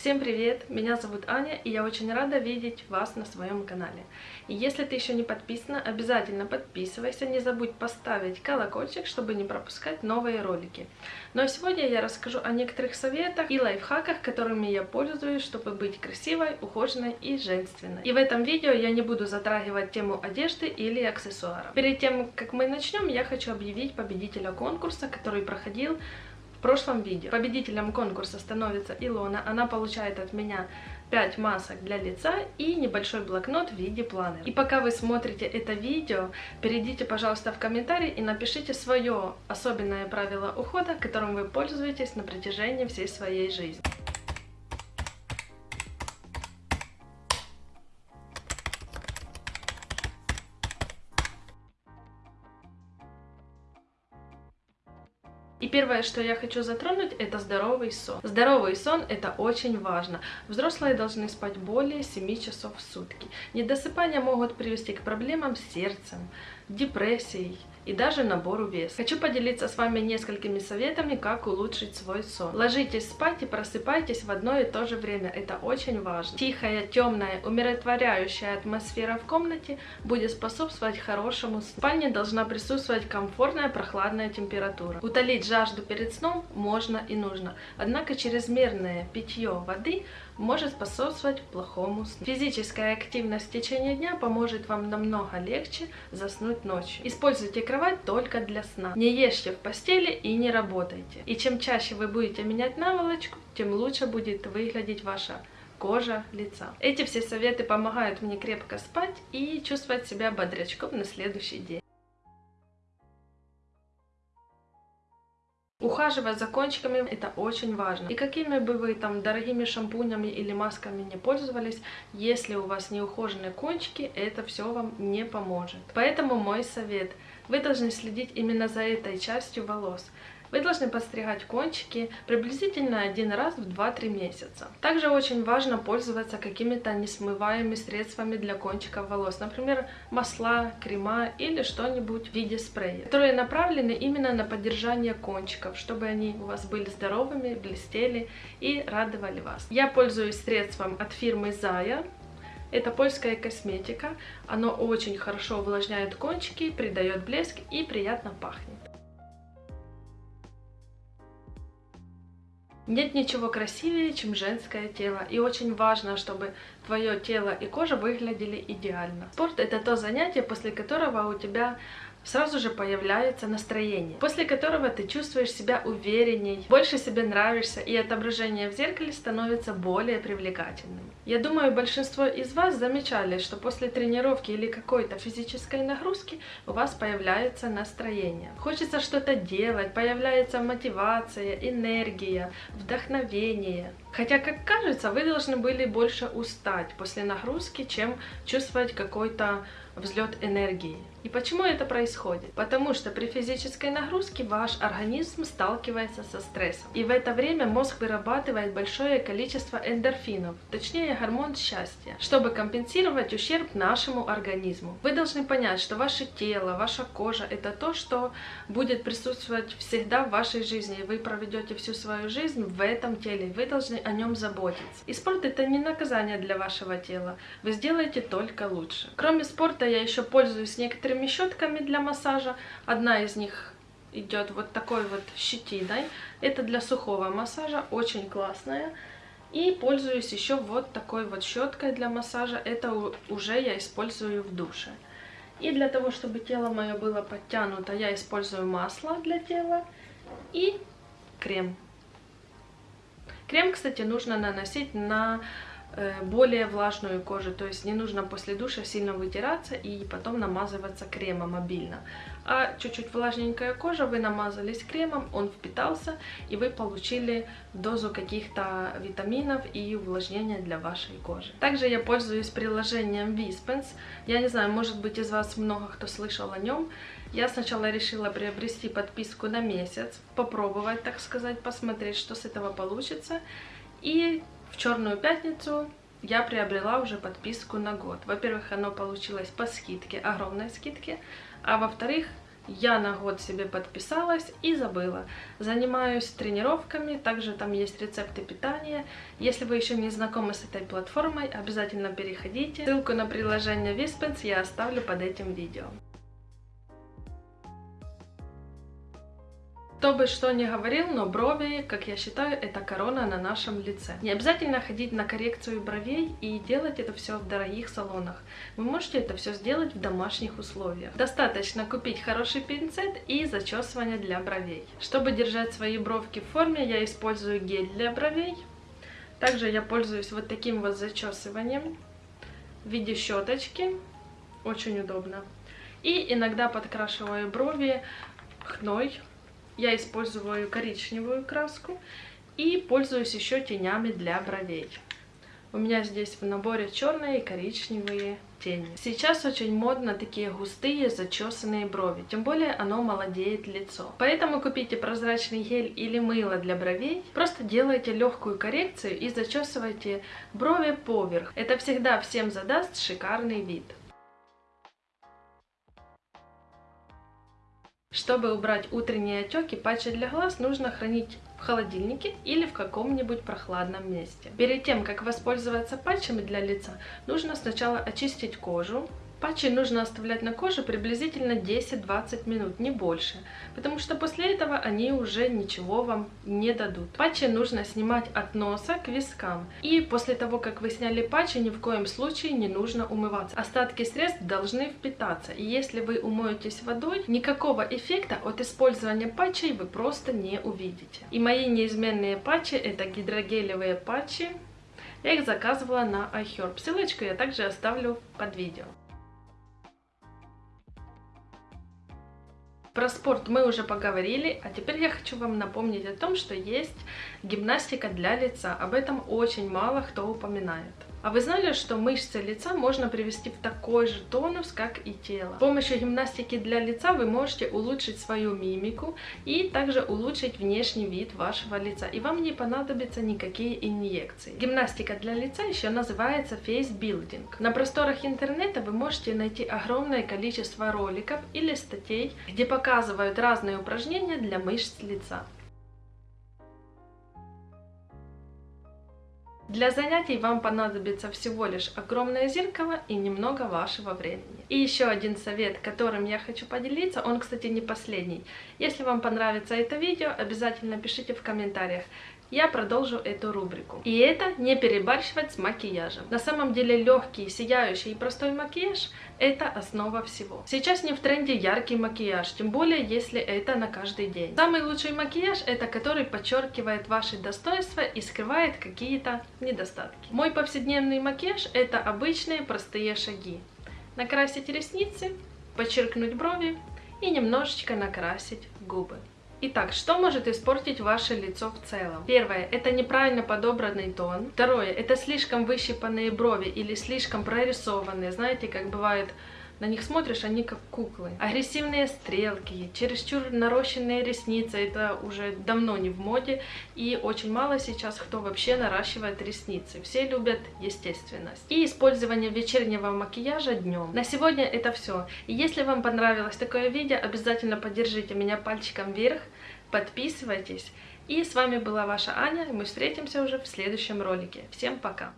Всем привет! Меня зовут Аня, и я очень рада видеть вас на своем канале. И если ты еще не подписана, обязательно подписывайся, не забудь поставить колокольчик, чтобы не пропускать новые ролики. Ну а сегодня я расскажу о некоторых советах и лайфхаках, которыми я пользуюсь, чтобы быть красивой, ухоженной и женственной. И в этом видео я не буду затрагивать тему одежды или аксессуаров. Перед тем, как мы начнем, я хочу объявить победителя конкурса, который проходил в прошлом видео победителем конкурса становится Илона. Она получает от меня 5 масок для лица и небольшой блокнот в виде планера. И пока вы смотрите это видео, перейдите, пожалуйста, в комментарии и напишите свое особенное правило ухода, которым вы пользуетесь на протяжении всей своей жизни. И первое, что я хочу затронуть, это здоровый сон. Здоровый сон это очень важно. Взрослые должны спать более 7 часов в сутки. Недосыпания могут привести к проблемам с сердцем, депрессией и даже набору веса. Хочу поделиться с вами несколькими советами, как улучшить свой сон. Ложитесь спать и просыпайтесь в одно и то же время. Это очень важно. Тихая, темная, умиротворяющая атмосфера в комнате будет способствовать хорошему сну. В спальне должна присутствовать комфортная прохладная температура. Утолить жажду перед сном можно и нужно. Однако чрезмерное питье воды может способствовать плохому сну. Физическая активность в течение дня поможет вам намного легче заснуть ночью. Используйте кровать только для сна. Не ешьте в постели и не работайте. И чем чаще вы будете менять наволочку, тем лучше будет выглядеть ваша кожа лица. Эти все советы помогают мне крепко спать и чувствовать себя бодрячком на следующий день. Ухаживать за кончиками это очень важно. И какими бы вы там дорогими шампунями или масками не пользовались, если у вас не ухоженные кончики, это все вам не поможет. Поэтому мой совет. Вы должны следить именно за этой частью волос. Вы должны подстригать кончики приблизительно один раз в 2-3 месяца. Также очень важно пользоваться какими-то несмываемыми средствами для кончиков волос, например, масла, крема или что-нибудь в виде спрея, которые направлены именно на поддержание кончиков, чтобы они у вас были здоровыми, блестели и радовали вас. Я пользуюсь средством от фирмы Zaya. Это польская косметика, оно очень хорошо увлажняет кончики, придает блеск и приятно пахнет. Нет ничего красивее, чем женское тело, и очень важно, чтобы твое тело и кожа выглядели идеально. Спорт это то занятие, после которого у тебя сразу же появляется настроение, после которого ты чувствуешь себя уверенней, больше себе нравишься, и отображение в зеркале становится более привлекательным. Я думаю, большинство из вас замечали, что после тренировки или какой-то физической нагрузки у вас появляется настроение. Хочется что-то делать, появляется мотивация, энергия, вдохновение. Хотя, как кажется, вы должны были больше устать после нагрузки, чем чувствовать какой-то взлет энергии. И почему это происходит? Потому что при физической нагрузке ваш организм сталкивается со стрессом. И в это время мозг вырабатывает большое количество эндорфинов, точнее гормон счастья, чтобы компенсировать ущерб нашему организму. Вы должны понять, что ваше тело, ваша кожа это то, что будет присутствовать всегда в вашей жизни. Вы проведете всю свою жизнь в этом теле. Вы должны о нем заботиться. И спорт это не наказание для вашего тела. Вы сделаете только лучше. Кроме спорта я еще пользуюсь некоторыми щетками для массажа. Одна из них идет вот такой вот щетиной. Это для сухого массажа, очень классная. И пользуюсь еще вот такой вот щеткой для массажа. Это уже я использую в душе. И для того, чтобы тело мое было подтянуто, я использую масло для тела и крем. Крем, кстати, нужно наносить на более влажную кожу, то есть не нужно после душа сильно вытираться и потом намазываться кремом обильно. А чуть-чуть влажненькая кожа, вы намазались кремом, он впитался, и вы получили дозу каких-то витаминов и увлажнения для вашей кожи. Также я пользуюсь приложением Vispens. Я не знаю, может быть из вас много кто слышал о нем. Я сначала решила приобрести подписку на месяц, попробовать, так сказать, посмотреть, что с этого получится. И в Черную пятницу я приобрела уже подписку на год. Во-первых, оно получилось по скидке, огромной скидке, а во-вторых, я на год себе подписалась и забыла. Занимаюсь тренировками, также там есть рецепты питания. Если вы еще не знакомы с этой платформой, обязательно переходите. Ссылку на приложение Vispens я оставлю под этим видео. Кто бы что ни говорил, но брови, как я считаю, это корона на нашем лице. Не обязательно ходить на коррекцию бровей и делать это все в дорогих салонах. Вы можете это все сделать в домашних условиях. Достаточно купить хороший пинцет и зачесывание для бровей. Чтобы держать свои бровки в форме, я использую гель для бровей. Также я пользуюсь вот таким вот зачесыванием в виде щеточки. Очень удобно. И иногда подкрашиваю брови хной я использую коричневую краску и пользуюсь еще тенями для бровей. У меня здесь в наборе черные и коричневые тени. Сейчас очень модно такие густые зачесанные брови, тем более оно молодеет лицо. Поэтому купите прозрачный гель или мыло для бровей, просто делайте легкую коррекцию и зачесывайте брови поверх. Это всегда всем задаст шикарный вид. Чтобы убрать утренние отеки, патчи для глаз нужно хранить в холодильнике или в каком-нибудь прохладном месте. Перед тем, как воспользоваться патчами для лица, нужно сначала очистить кожу, Патчи нужно оставлять на коже приблизительно 10-20 минут, не больше, потому что после этого они уже ничего вам не дадут. Патчи нужно снимать от носа к вискам. И после того, как вы сняли патчи, ни в коем случае не нужно умываться. Остатки средств должны впитаться, и если вы умоетесь водой, никакого эффекта от использования патчей вы просто не увидите. И мои неизменные патчи это гидрогелевые патчи. Я их заказывала на iHerb. Ссылочку я также оставлю под видео. Про спорт мы уже поговорили, а теперь я хочу вам напомнить о том, что есть гимнастика для лица. Об этом очень мало кто упоминает. А вы знали, что мышцы лица можно привести в такой же тонус, как и тело? С помощью гимнастики для лица вы можете улучшить свою мимику и также улучшить внешний вид вашего лица. И вам не понадобятся никакие инъекции. Гимнастика для лица еще называется face building. На просторах интернета вы можете найти огромное количество роликов или статей, где показывают разные упражнения для мышц лица. Для занятий вам понадобится всего лишь огромное зеркало и немного вашего времени. И еще один совет, которым я хочу поделиться, он, кстати, не последний. Если вам понравится это видео, обязательно пишите в комментариях, я продолжу эту рубрику. И это не перебарщивать с макияжем. На самом деле легкий, сияющий и простой макияж – это основа всего. Сейчас не в тренде яркий макияж, тем более если это на каждый день. Самый лучший макияж – это который подчеркивает ваши достоинства и скрывает какие-то недостатки. Мой повседневный макияж – это обычные простые шаги. Накрасить ресницы, подчеркнуть брови и немножечко накрасить губы. Итак, что может испортить ваше лицо в целом? Первое, это неправильно подобранный тон. Второе, это слишком выщипанные брови или слишком прорисованные. Знаете, как бывает на них смотришь, они как куклы. Агрессивные стрелки, чересчур нарощенные ресницы, это уже давно не в моде. И очень мало сейчас кто вообще наращивает ресницы. Все любят естественность. И использование вечернего макияжа днем. На сегодня это все. И если вам понравилось такое видео, обязательно поддержите меня пальчиком вверх, подписывайтесь. И с вами была ваша Аня, мы встретимся уже в следующем ролике. Всем пока!